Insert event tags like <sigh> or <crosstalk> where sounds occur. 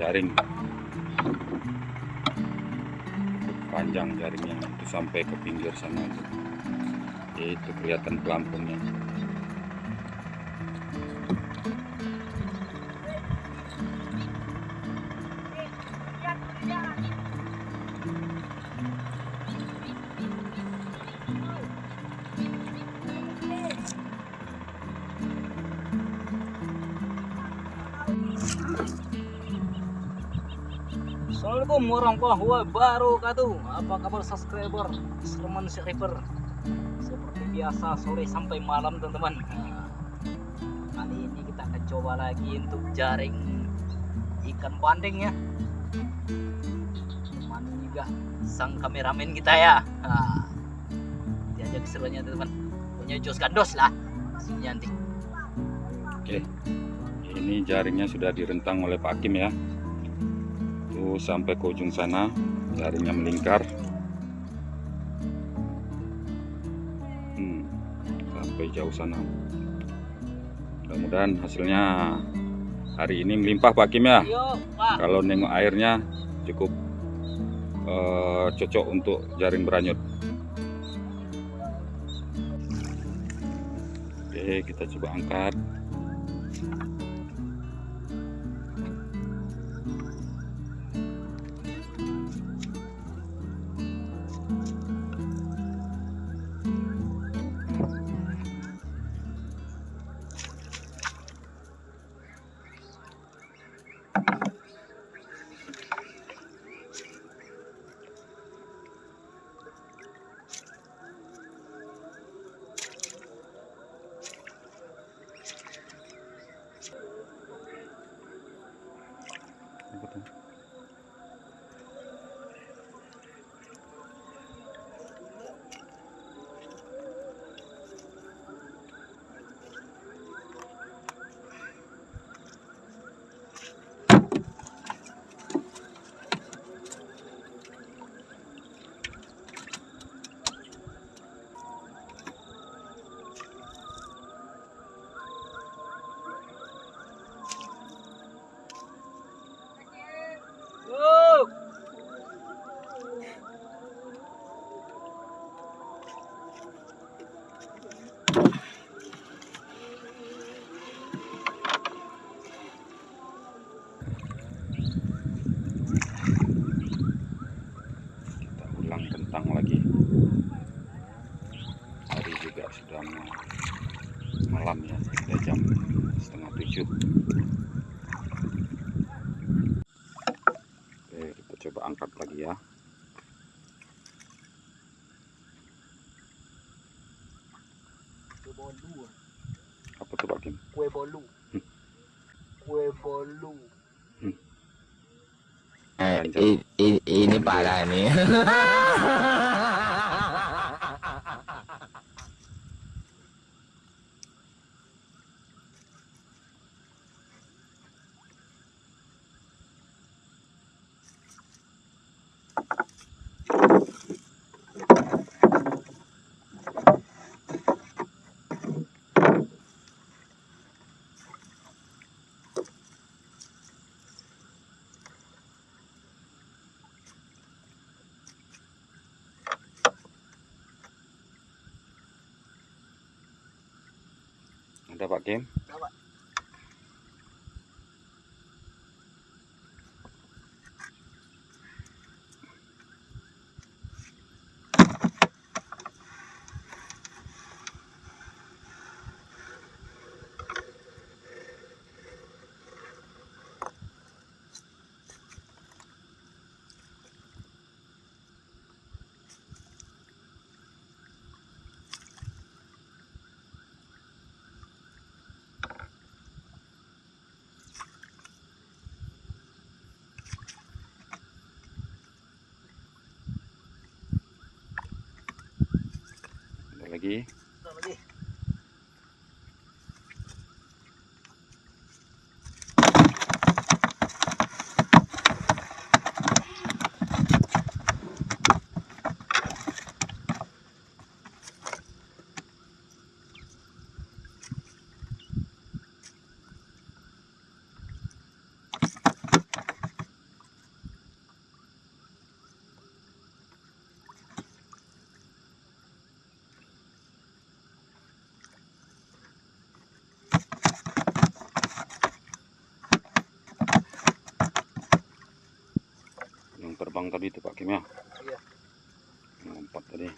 jaring. Panjang jaringnya itu sampai ke pinggir sana itu kelihatan pelampungnya. Assalamualaikum warahmatullahi wabarakatuh. Apa kabar subscriber? Serman Shriver Seperti biasa sore sampai malam teman-teman. Nah, Kali ini kita akan coba lagi untuk jaring ikan bandeng ya. Teman juga sang kameramen kita ya. Nah, Nanti aja keseruannya teman-teman. Punya jos gandos lah. Hasilnya nanti. Oke. Ini jaringnya sudah direntang oleh Pak Hakim ya tuh sampai ke ujung sana jaringnya melingkar. Hmm, sampai jauh sana. Mudah-mudahan hasilnya hari ini melimpah Pak Hakim ya. Pak. Kalau nengok airnya cukup eh, cocok untuk jaring beranyut. Oke kita coba angkat tujuh oke kita coba angkat lagi ya Kue bolu apa tuh Pak Kim Kue bolu Hmm. Kue bolu Eh, Lanjut. i- i- ini parah nih. <laughs> Kim Ada, Pak. Lagi tadi itu Pak Kim ya Iya. Empat tadi